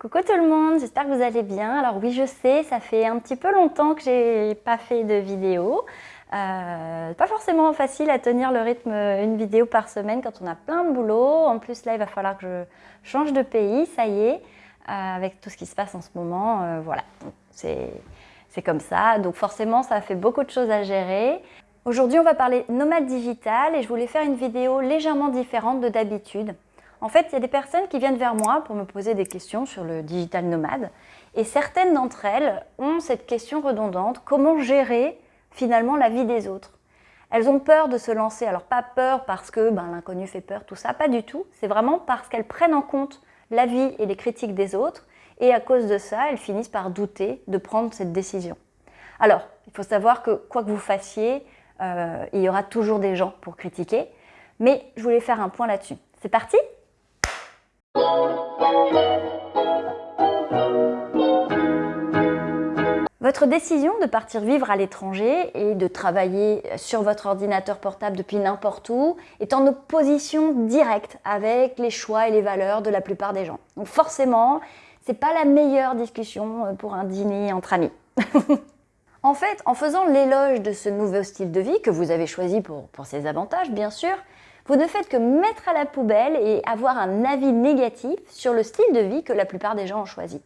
Coucou tout le monde, j'espère que vous allez bien. Alors oui, je sais, ça fait un petit peu longtemps que j'ai pas fait de vidéo. Euh, pas forcément facile à tenir le rythme une vidéo par semaine quand on a plein de boulot. En plus là, il va falloir que je change de pays, ça y est, euh, avec tout ce qui se passe en ce moment. Euh, voilà, c'est comme ça. Donc forcément, ça fait beaucoup de choses à gérer. Aujourd'hui, on va parler nomade digital et je voulais faire une vidéo légèrement différente de d'habitude. En fait, il y a des personnes qui viennent vers moi pour me poser des questions sur le digital nomade. Et certaines d'entre elles ont cette question redondante, comment gérer finalement la vie des autres? Elles ont peur de se lancer, alors pas peur parce que ben, l'inconnu fait peur, tout ça, pas du tout. C'est vraiment parce qu'elles prennent en compte la vie et les critiques des autres. Et à cause de ça, elles finissent par douter de prendre cette décision. Alors, il faut savoir que quoi que vous fassiez, euh, il y aura toujours des gens pour critiquer. Mais je voulais faire un point là-dessus. C'est parti? Votre décision de partir vivre à l'étranger et de travailler sur votre ordinateur portable depuis n'importe où est en opposition directe avec les choix et les valeurs de la plupart des gens. Donc forcément, c'est pas la meilleure discussion pour un dîner entre amis. en fait, en faisant l'éloge de ce nouveau style de vie que vous avez choisi pour, pour ses avantages, bien sûr, vous ne faites que mettre à la poubelle et avoir un avis négatif sur le style de vie que la plupart des gens ont choisi.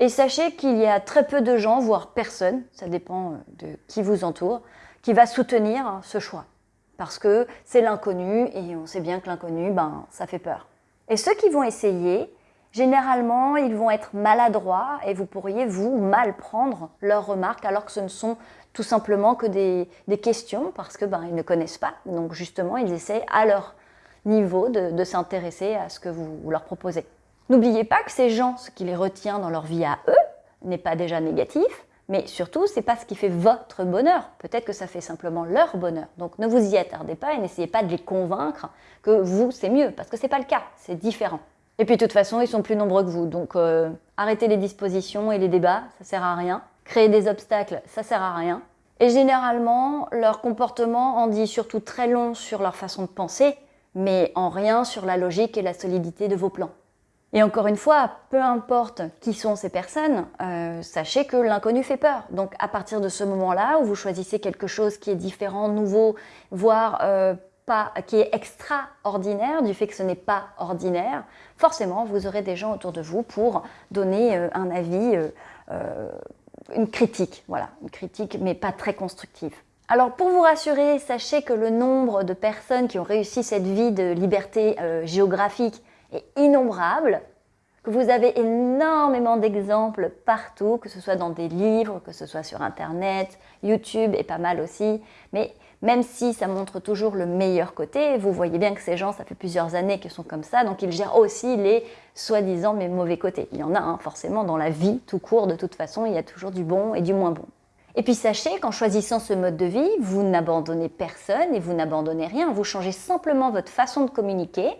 Et sachez qu'il y a très peu de gens, voire personne, ça dépend euh, de qui vous entoure, qui va soutenir hein, ce choix. Parce que c'est l'inconnu et on sait bien que l'inconnu, ben, ça fait peur. Et ceux qui vont essayer, généralement, ils vont être maladroits et vous pourriez, vous, mal prendre leurs remarques alors que ce ne sont tout simplement que des, questions parce que ben, ils ne connaissent pas. Donc justement, ils essaient à leur niveau de, s'intéresser à ce que vous, leur proposez. N'oubliez pas que ces gens, ce qui les retient dans leur vie à eux, n'est pas déjà négatif, mais surtout, c'est pas ce qui fait votre bonheur. Peut-être que ça fait simplement leur bonheur. Donc ne vous y attardez pas et n'essayez pas de les convaincre que vous, c'est mieux, parce que c'est pas le cas, c'est différent. Et puis de toute façon, ils sont plus nombreux que vous, donc euh, arrêtez les dispositions et les débats, ça sert à rien. Créer des obstacles, ça sert à rien. Et généralement, leur comportement en dit surtout très long sur leur façon de penser, mais en rien sur la logique et la solidité de vos plans. Et encore une fois, peu importe qui sont ces personnes, euh, sachez que l'inconnu fait peur. Donc à partir de ce moment-là où vous choisissez quelque chose qui est différent, nouveau, voire euh, pas, qui est extraordinaire, du fait que ce n'est pas ordinaire, forcément vous aurez des gens autour de vous pour donner euh, un avis une critique, voilà, une critique mais pas très constructive. Alors pour vous rassurer, sachez que le nombre de personnes qui ont réussi cette vie de liberté euh, géographique est innombrable, vous avez énormément d'exemples partout, que ce soit dans des livres, que ce soit sur Internet, YouTube est pas mal aussi, mais même si ça montre toujours le meilleur côté, vous voyez bien que ces gens, ça fait plusieurs années qu'ils sont comme ça, donc ils gèrent aussi les soi-disant mauvais côtés. Il y en a hein, forcément dans la vie, tout court, de toute façon, il y a toujours du bon et du moins bon. Et puis sachez qu'en choisissant ce mode de vie, vous n'abandonnez personne et vous n'abandonnez rien, vous changez simplement votre façon de communiquer,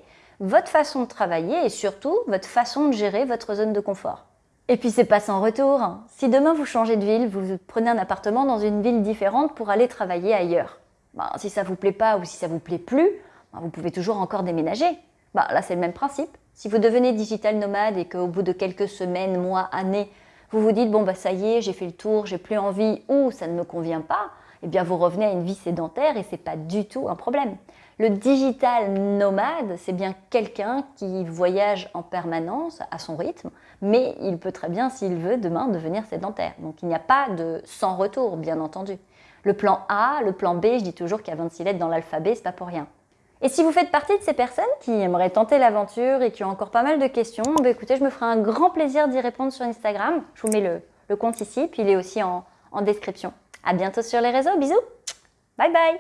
votre façon de travailler et surtout votre façon de gérer votre zone de confort. Et puis c'est pas sans retour. Hein. Si demain vous changez de ville, vous prenez un appartement dans une ville différente pour aller travailler ailleurs. Ben, si ça vous plaît pas ou si ça vous plaît plus, ben, vous pouvez toujours encore déménager. Ben, là, c'est le même principe. Si vous devenez digital nomade et qu'au bout de quelques semaines, mois, années, vous vous dites, bon, bah, ça y est, j'ai fait le tour, j'ai plus envie ou ça ne me convient pas, eh bien, vous revenez à une vie sédentaire et c'est pas du tout un problème. Le digital nomade, c'est bien quelqu'un qui voyage en permanence à son rythme, mais il peut très bien, s'il veut, demain devenir sédentaire. Donc il n'y a pas de sans retour, bien entendu. Le plan A, le plan B, je dis toujours qu'il y a 26 lettres dans l'alphabet, c'est pas pour rien. Et si vous faites partie de ces personnes qui aimeraient tenter l'aventure et qui ont encore pas mal de questions, bah écoutez, je me ferai un grand plaisir d'y répondre sur Instagram. Je vous mets le, compte ici, puis il est aussi en, en description. À bientôt sur les réseaux, bisous. Bye bye